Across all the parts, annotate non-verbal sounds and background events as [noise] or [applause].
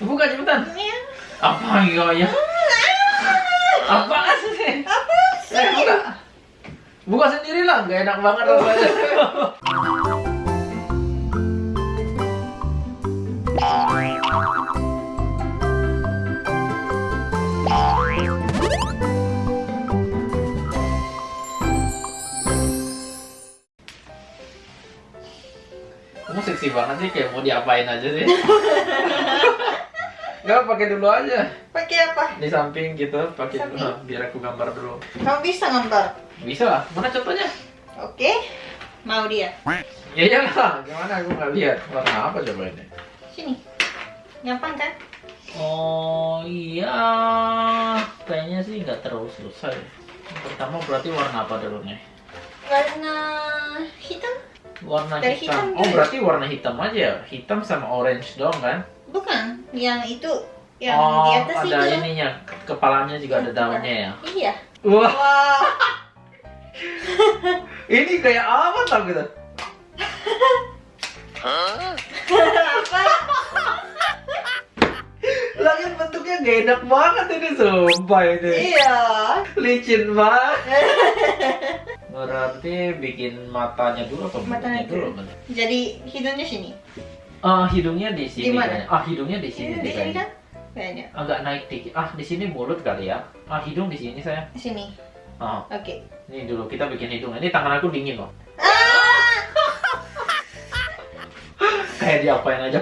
Buka cepetan. Ya. Apa enggak ya? Apa sih? Apa sih? Eh, buka. Buka sendiri lah, nggak enak banget rasanya. Kamu seksi banget sih, kayak mau diapain aja sih. [laughs] Gak pakai dulu aja Pakai apa? di samping gitu, pakai dulu. biar aku gambar dulu. Kamu bisa gambar? Bisa lah, mana contohnya? Oke. Mau dia? Ya iyalah, gimana aku nggak lihat warna apa coba ini? Sini. Gampang kan? Oh iya, kayaknya sih nggak terlalu susah ya. Pertama berarti warna apa dulu nih? Warna hitam? Warna Dari hitam. hitam Oh dulu. berarti warna hitam aja ya? Hitam sama orange doang kan? Bukan. Yang itu. Yang oh di atas ada itu. ininya, kepalanya juga ada daunnya ya. Iya. Wah, Wah. [laughs] ini kayak apa tau gitu? Lagi [laughs] bentuknya gak enak banget ini sumpah ini. Iya. Licin banget. Berarti bikin matanya dulu atau Matanya dulu. Jadi hidungnya sini. Ah, hidungnya di sini Di mana? kayaknya. Ah, hidungnya di sini di sini kayaknya. kan? Kayaknya. Agak naik dikit. Ah, di sini mulut kali ya. Ah, hidung di sini saya. Sini. Ah, Oke. ini dulu kita bikin hidung. Ini tangan aku dingin loh. Ah! [laughs] Kayak diapain aja.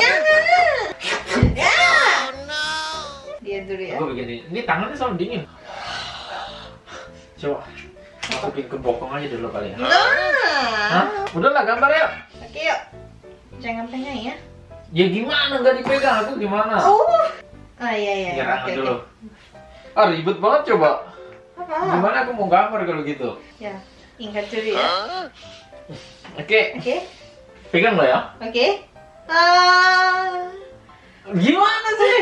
Jangan. Ya. Dia dulu ya. Aku bikin ini. Ini tangannya selalu dingin. Coba. Masukin ke bokong aja dulu kali ya. Nah. Hah? Udahlah gambar ya. Jangan pegang ya. Ya gimana nggak dipegang aku gimana? Oh. Ah iya iya. Ya, Oke dulu. oke. Ah ribet banget coba. Apa? Gimana aku mau gambar kalau gitu? Ya. Ingat dulu ya. Oke, Oke. pegang lo ya. Oke. Ah. Gimana sih?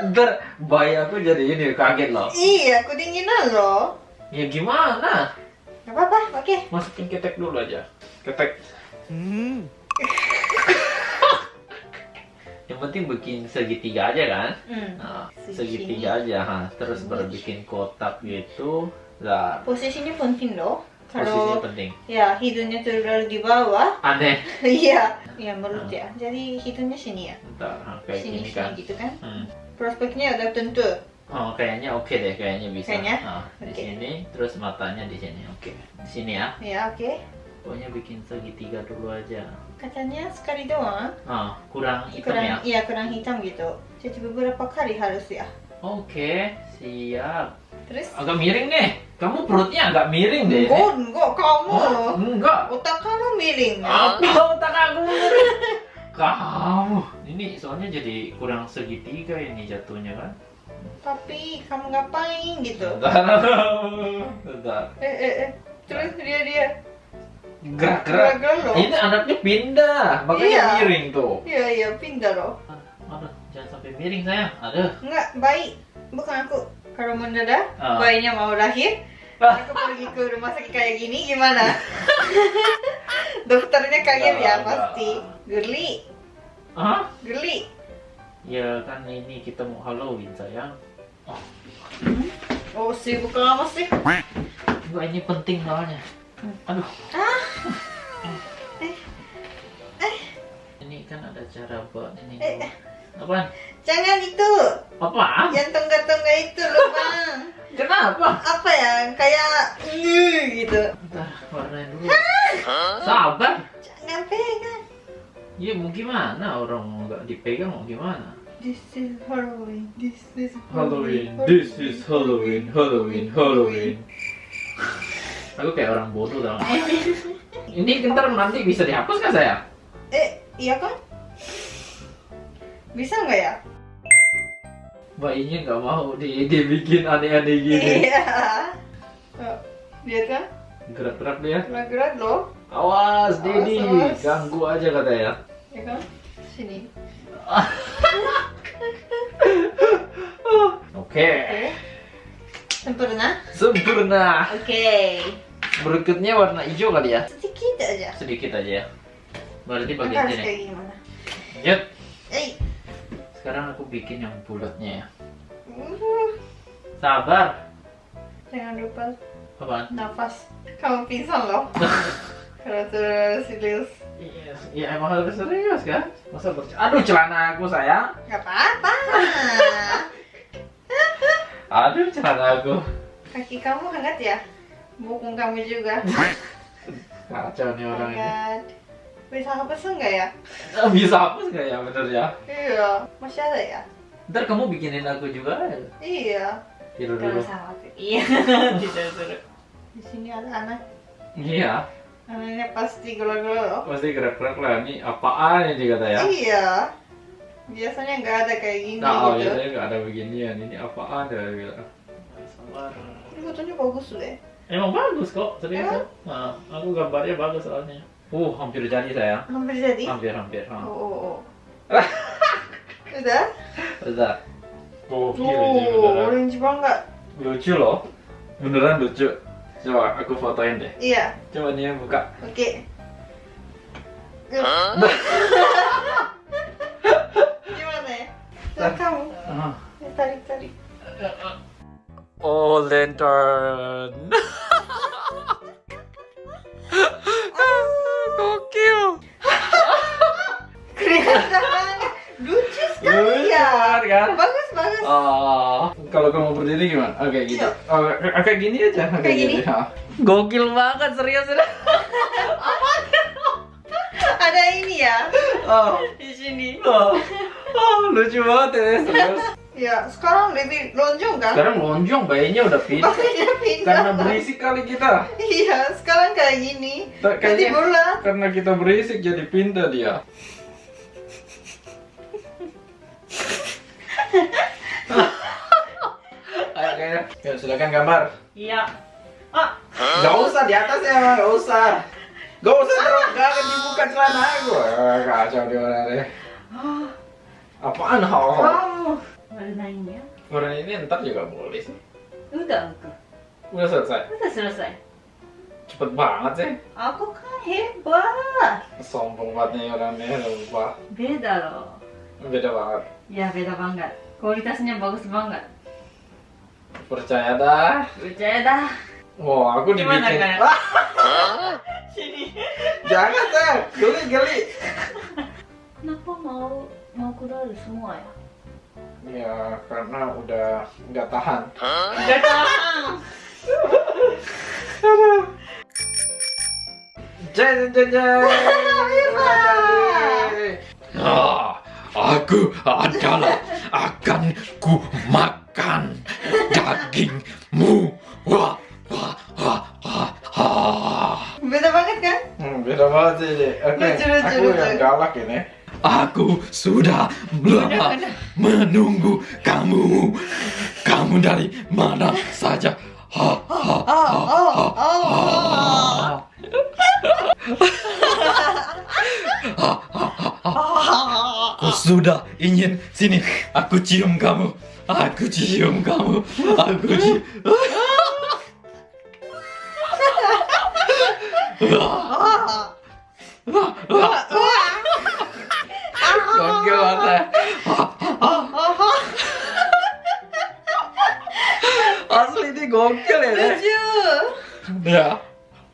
[laughs] Ntar bayi aku jadi ini kaget loh. Iya, aku dinginan loh. Ya gimana? Gak apa-apa, oke. Masukin ketek dulu aja. Ketek. [laughs] Yang penting bikin segitiga aja kan? Hmm. Nah, segitiga aja, ha. Terus baru bikin kotak gitu. Lah, Posisinya penting loh. posisinya Kalau penting. ya hidungnya terlalu di bawah, Aneh. [laughs] iya, ya mulut ya. Jadi hidungnya sini ya. Ntar, ha, kayak Sini gini sini kan. gitu kan. Hmm. Prospeknya udah tentu. Oh, kayaknya oke deh, kayaknya bisa. Kayaknya? Ah, di Oke. sini, terus matanya di sini. Oke, di sini ya. Ya oke. Pokoknya bikin segitiga dulu aja. Katanya sekali doang. Ah, kurang hitam kurang, ya. Iya kurang hitam gitu. Jadi beberapa kali harus ya. Oke, siap. Terus? Agak miring nih. Kamu perutnya agak miring deh. Enggak, enggak kamu. Hah? Enggak. Otak kamu miring. Apa otak aku miring? [laughs] Kamu. Ini soalnya jadi kurang segitiga ini jatuhnya kan. Tapi kamu ngapain gitu? Bentar. Bentar. [laughs] Eh eh eh. Terus dia dia. Gerak-gerak. Ini anaknya pindah, makanya Iya. miring tuh. Iya iya pindah loh. Aduh, jangan sampai miring sayang. Aduh. Enggak baik. Bukan aku. Kalau mendadak Ah. bayinya mau lahir, Ah. aku pergi ke rumah sakit kayak gini gimana? [laughs] Dokternya kaget ya pasti. Geli, Hah? geli. Ya kan ini kita mau Halloween sayang. Oh sibuk lama sih. Enggak ini penting soalnya. Aduh. Ah. Eh, Ini kan ada cara buat ini. Eh, eh. Apaan? jangan itu. Apaan? Yang tonggak-tonggak itu loh bang. Kenapa? Apa ya? Kayak "Nge" gitu. Ntar warnain dulu. Sabar. Jangan pegang. Ya mau gimana orang nggak dipegang mau gimana? This is Halloween. This is Halloween. This is Halloween. Halloween. Halloween. [laughs] Aku kayak orang bodoh tau. nggak? Ini ntar nanti bisa dihapus kan saya? Eh, iya kan? Bisa nggak ya? Bayinya nggak mau di dibikin aneh-aneh gini. Iya. Oh, Lihat kan? Gerak-gerak dia. Gerak-gerak loh. Awas, Dedi. awas. Ganggu aja katanya. Ya kan? Sini. [laughs] Oke. Oke. Sempurna. Sempurna. Oke. Berikutnya warna hijau kali ya? Sedikit aja. Sedikit aja ya. Berarti bagian harus sini. kayak gimana? Yuk, Eh. sekarang aku bikin yang bulatnya ya. Uh, Sabar. Jangan lupa Apaan? nafas. Kamu pingsan loh. [laughs] Terus serius. Iya, ya emang harus serius kan? Masa berc- Aduh celana aku sayang. Gak apa-apa. [laughs] Aduh celana aku. Kaki kamu hangat ya? Bukung kamu juga. Kacau nih Oh orang ini. Bisa hapus nggak ya? [laughs] Bisa hapus nggak ya bener ya? Iya. Masih ada ya? Ntar kamu bikinin aku juga ya. Iya. Tidur Kalau dulu. Iya. [laughs] Tidak suruh. Di sini ada anak. Iya, Anaknya pasti gelo-gelo loh. pasti gerak-gerak lah. Ini apaan ini kata ya? Iya. Biasanya nggak ada kayak gini Nah, gitu. biasanya nggak ada beginian. Ini apaan ya? Bilang. Sabar. Ini fotonya bagus deh. Emang bagus kok, serius ya? Nah, aku gambarnya bagus soalnya. Uh, hampir jadi sayang. Hampir jadi. Hampir, hampir. Oh, ha. oh, oh. [laughs] Udah? Udah. Oh, Oh, gila, orange banget. Lucu loh. Beneran lucu. Coba aku fotoin deh. Iya. Coba nih buka. Oke. Gimana ya? [laughs] Lihat kamu. Tarik tarik. Oh, lantern. Gokil. Kelihatan banget. Lucu sekali ya. kan? Bagus bagus. Oh, kalau kamu berdiri gimana? Oke, gitu. Iya. Oh, kayak gini aja. Kayak gini? ha. Gokil banget, serius ya. [laughs] Ada ini ya Oh, di sini. oh, oh, lucu banget ya, serius. Ya, sekarang lebih lonjong kan? Sekarang lonjong, bayinya udah pindah. Bajunya pindah. Karena berisik kali kita. Iya, sekarang kayak gini. Tak- Jadi Kayaknya bulat. karena kita berisik jadi pindah dia. [laughs] Ayo kayaknya. Ya, silakan gambar. Iya. Ah, Gak usah di atas ya, Bang. Gak usah. Gak usah terus, gak akan dibuka celana aku. Eh, Kacau di mana deh. Apaan hal? kamu. Warnanya. Warna ini ntar juga boleh sih. Udah aku. Udah selesai. Udah selesai. Cepet banget sih. Aku kan hebat. Sombong banget nih orangnya, lupa. Beda loh. Beda banget. Ya beda banget. Kualitasnya bagus banget. Percaya dah. Percaya dah. Wah, aku Gimana, dibikin. Ah, [laughs] Sini. jangan saya, geli geli. Kenapa mau mau kuda semua ya? Ya, karena udah nggak tahan. Gak tahan. Jeng. Udah jadi. Ah, aku adalah akan ku makan dagingmu. Wah, wah, wah, wah, wah. Beda banget kan? Hmm, beda banget sih. Oke, lucu, aku yang galak ini. Aku sudah lama menunggu kamu. Kamu dari mana saja? Ha, ha, ha. Aku sudah ingin sini. Aku cium kamu. Aku cium kamu. Aku cium. Ah. [laughs] [laughs]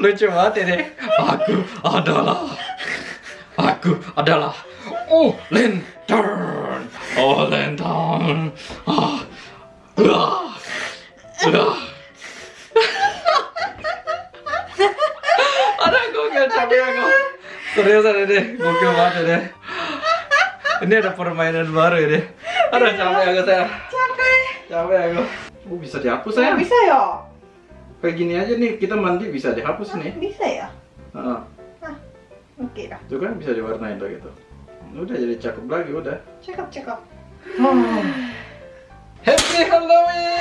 lucu banget ini. Aku adalah, aku adalah, oh lantern, oh lantern. Ah, ah, ah. Ada gokil capek aku. Serius ada deh, gokil banget deh. Ini ada permainan baru deh. Aduh capek aku saya, Capek. capek aku. Oh bisa dihapus saya. bisa ya? Kayak gini aja nih, kita mandi bisa dihapus nih. Bisa ya? Heeh. Oke lah. Itu kan bisa diwarnain tuh gitu. Udah jadi cakep lagi udah. Cakep, cakep. [sighs] Happy Halloween!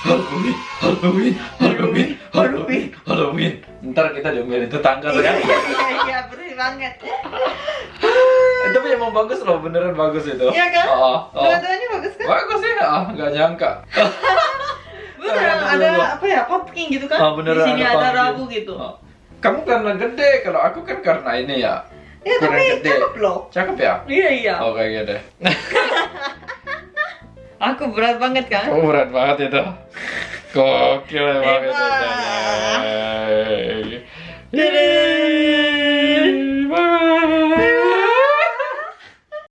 Halloween, Halloween, Halloween, Halloween, Halloween. Ntar kita diomelin tetangga tuh kan. Iya, iya, iya, bersih banget. Eh, Tapi emang bagus loh, beneran bagus itu. Iya kan? Oh, oh. Dua-duanya bagus kan? Bagus sih, ah, nggak nyangka. [laughs] Tunggu, ada tunggu. apa ya? Pumpkin gitu kan? Ah, beneran Di sini ada ada rabu gitu. Oh. Kamu karena gede, kalau aku kan karena ini ya. Ya Kurang tapi gede. cakep loh. Cakep ya? Iya iya. Oh kayak gitu. [laughs] Aku berat banget kan? Kamu berat banget itu. Gokil emang itu.